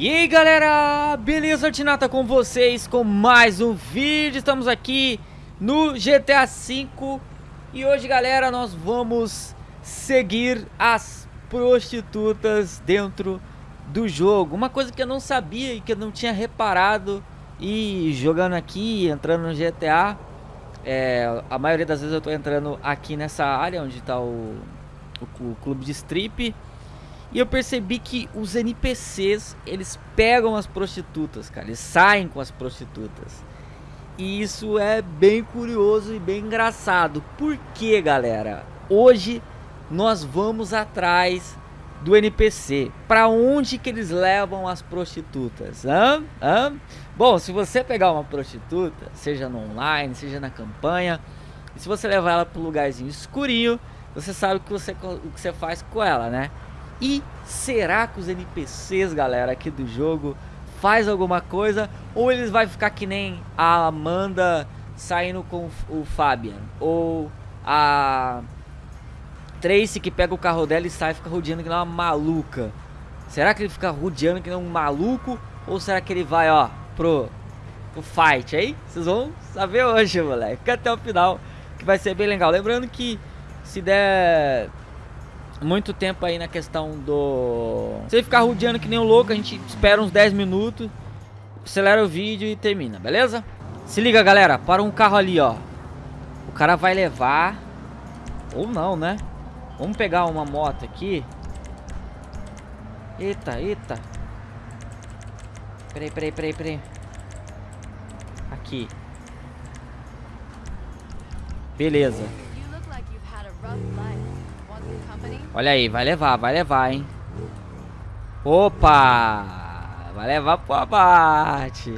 E aí galera, beleza Tinata com vocês com mais um vídeo, estamos aqui no GTA V E hoje galera nós vamos seguir as prostitutas dentro do jogo. Uma coisa que eu não sabia e que eu não tinha reparado E jogando aqui, entrando no GTA é, A maioria das vezes eu tô entrando aqui nessa área onde está o, o, o clube de strip e eu percebi que os NPCs, eles pegam as prostitutas, cara. Eles saem com as prostitutas. E isso é bem curioso e bem engraçado. Por que, galera? Hoje nós vamos atrás do NPC. Para onde que eles levam as prostitutas? Hã? Hã? Bom, se você pegar uma prostituta, seja no online, seja na campanha, e se você levar ela para um lugarzinho escurinho, você sabe o que você, o que você faz com ela, né? E será que os NPCs, galera, aqui do jogo faz alguma coisa? Ou eles vai ficar que nem a Amanda saindo com o Fabian? Ou a Tracy que pega o carro dela e sai e fica rodeando que nem uma maluca? Será que ele fica rodeando que nem um maluco? Ou será que ele vai, ó, pro, pro fight aí? Vocês vão saber hoje, moleque. Fica até o final, que vai ser bem legal. Lembrando que se der muito tempo aí na questão do... Se ele ficar rodeando que nem um louco, a gente espera uns 10 minutos, acelera o vídeo e termina, beleza? Se liga, galera, para um carro ali, ó. O cara vai levar... Ou não, né? Vamos pegar uma moto aqui. Eita, eita. Peraí, peraí, peraí, peraí. Aqui. Beleza. Olha aí, vai levar, vai levar, hein? Opa! Vai levar pro abate.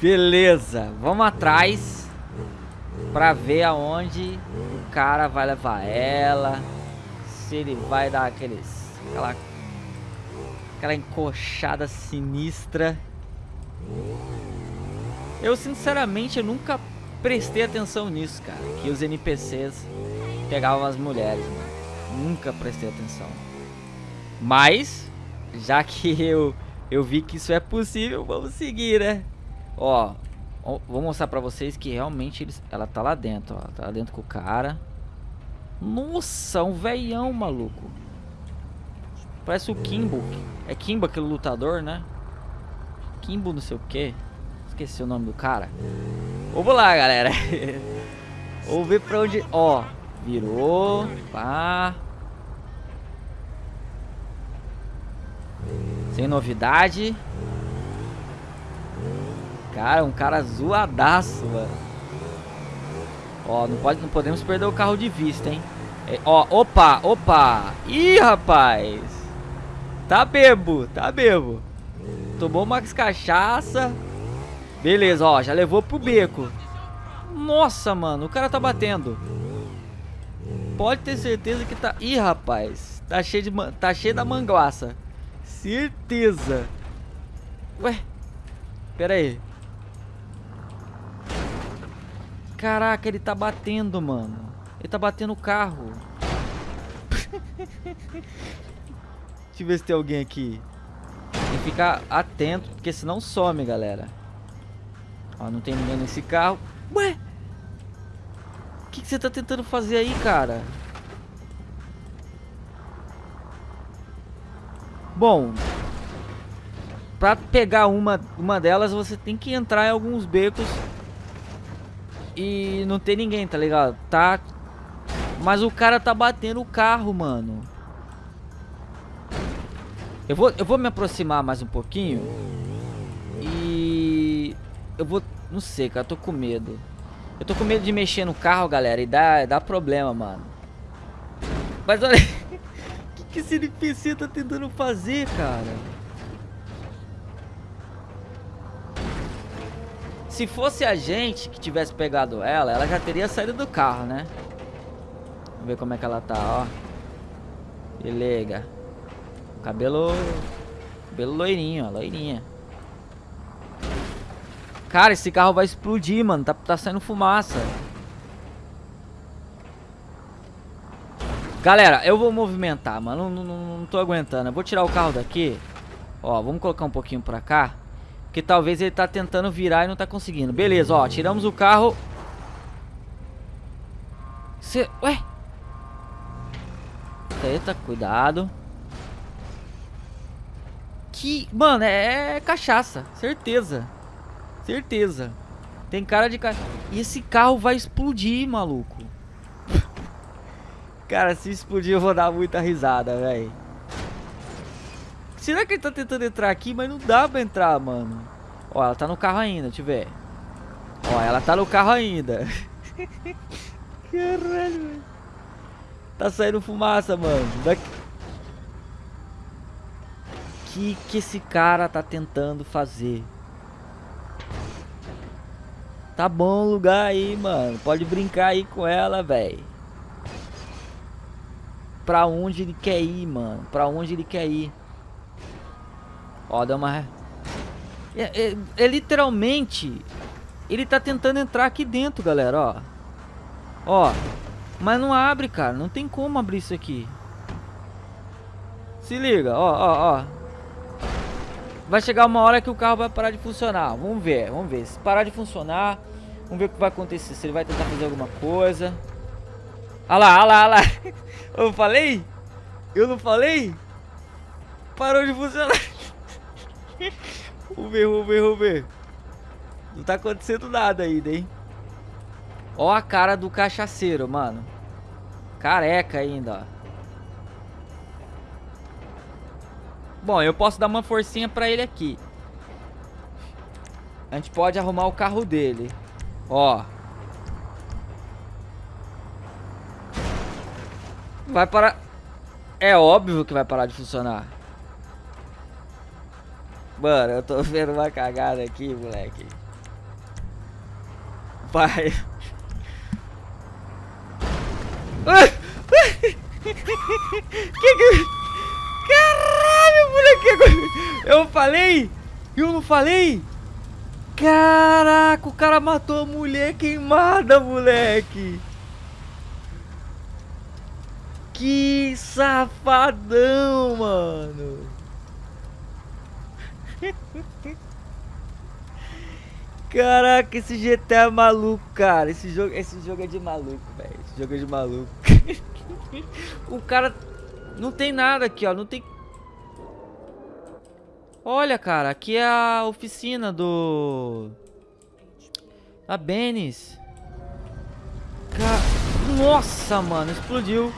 Beleza, vamos atrás pra ver aonde o cara vai levar ela. Se ele vai dar aqueles... Aquela, aquela encoxada sinistra. Eu, sinceramente, eu nunca prestei atenção nisso, cara. Que os NPCs pegavam as mulheres, mano. Nunca prestei atenção. Mas, já que eu, eu vi que isso é possível, vamos seguir, né? Ó, vou mostrar pra vocês que realmente eles, ela tá lá dentro, ó. Tá lá dentro com o cara. Nossa, um veião, maluco. Parece o Kimbo. É Kimbo aquele lutador, né? Kimbo não sei o que. Esqueci o nome do cara. Vamos lá, galera. Vamos ver pra onde... Ó, Virou. Pá. Sem novidade. Cara, um cara zoadaço, mano. Ó, não, pode, não podemos perder o carro de vista, hein? É, ó, opa, opa. Ih, rapaz. Tá bebo, tá bebo. Tomou Max Cachaça. Beleza, ó, já levou pro beco. Nossa, mano, o cara tá batendo pode ter certeza que tá... Ih, rapaz. Tá cheio, de man... tá cheio da manguaça. Certeza. Ué. Pera aí. Caraca, ele tá batendo, mano. Ele tá batendo o carro. Deixa eu ver se tem alguém aqui. Tem que ficar atento, porque senão some, galera. Ó, não tem ninguém nesse carro. Ué! Que, que você tá tentando fazer aí, cara? Bom, pra pegar uma, uma delas, você tem que entrar em alguns becos e não tem ninguém, tá ligado? Tá... Mas o cara tá batendo o carro, mano. Eu vou, eu vou me aproximar mais um pouquinho. E... Eu vou... Não sei, cara, tô com medo. Eu tô com medo de mexer no carro, galera, e dá, dá problema, mano. Mas olha... O que, que esse NPC tá tentando fazer, cara? Se fosse a gente que tivesse pegado ela, ela já teria saído do carro, né? Vamos ver como é que ela tá, ó. Beleza. Cabelo... Cabelo loirinho, ó, loirinha. Cara, esse carro vai explodir, mano. Tá, tá saindo fumaça. Galera, eu vou movimentar, mano. Não, não, não tô aguentando. Eu vou tirar o carro daqui. Ó, vamos colocar um pouquinho pra cá. Porque talvez ele tá tentando virar e não tá conseguindo. Beleza, ó, tiramos o carro. Cê... Ué? Eita, cuidado. Que... Mano, é, é cachaça. Certeza. Certeza. Tem cara de... Ca... E esse carro vai explodir, maluco. cara, se explodir eu vou dar muita risada, velho. Será que ele tá tentando entrar aqui? Mas não dá pra entrar, mano. Ó, ela tá no carro ainda, deixa eu ver. Ó, ela tá no carro ainda. Caralho, velho. Tá saindo fumaça, mano. Daqui... Que que esse cara tá tentando fazer? Tá bom o lugar aí, mano. Pode brincar aí com ela, velho. Pra onde ele quer ir, mano? Pra onde ele quer ir? Ó, dá uma... É, é, é, literalmente... Ele tá tentando entrar aqui dentro, galera, ó. Ó. Mas não abre, cara. Não tem como abrir isso aqui. Se liga, ó, ó, ó. Vai chegar uma hora que o carro vai parar de funcionar. Vamos ver, vamos ver. Se parar de funcionar, vamos ver o que vai acontecer. Se ele vai tentar fazer alguma coisa. Olha lá, olha lá, olha lá. Eu falei? Eu não falei? Parou de funcionar. vamos ver, vamos ver, vamos ver. Não tá acontecendo nada ainda, hein? Ó a cara do cachaceiro, mano. Careca ainda, ó. Bom, eu posso dar uma forcinha pra ele aqui. A gente pode arrumar o carro dele. Ó. Vai parar... É óbvio que vai parar de funcionar. Mano, eu tô vendo uma cagada aqui, moleque. Vai. que que... Moleque. Eu falei? Eu não falei? Caraca, o cara matou a mulher queimada, moleque. Que safadão, mano. Caraca, esse GTA é maluco, cara. Esse jogo, esse jogo é de maluco, velho. Esse jogo é de maluco. o cara não tem nada aqui, ó. Não tem... Olha, cara. Aqui é a oficina do... A Benis. Nossa, mano. Explodiu.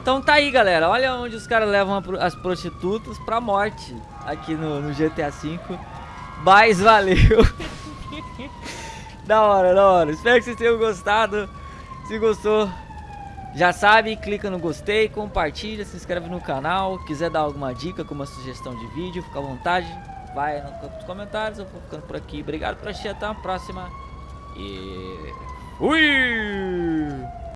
Então tá aí, galera. Olha onde os caras levam as prostitutas pra morte. Aqui no, no GTA V. Mas valeu. da hora, da hora. Espero que vocês tenham gostado. Se gostou, já sabe, clica no gostei, compartilha, se inscreve no canal. Quiser dar alguma dica, alguma sugestão de vídeo, fica à vontade. Vai no campo dos comentários. Eu vou ficando por aqui. Obrigado por assistir. Até a próxima. E... Fui!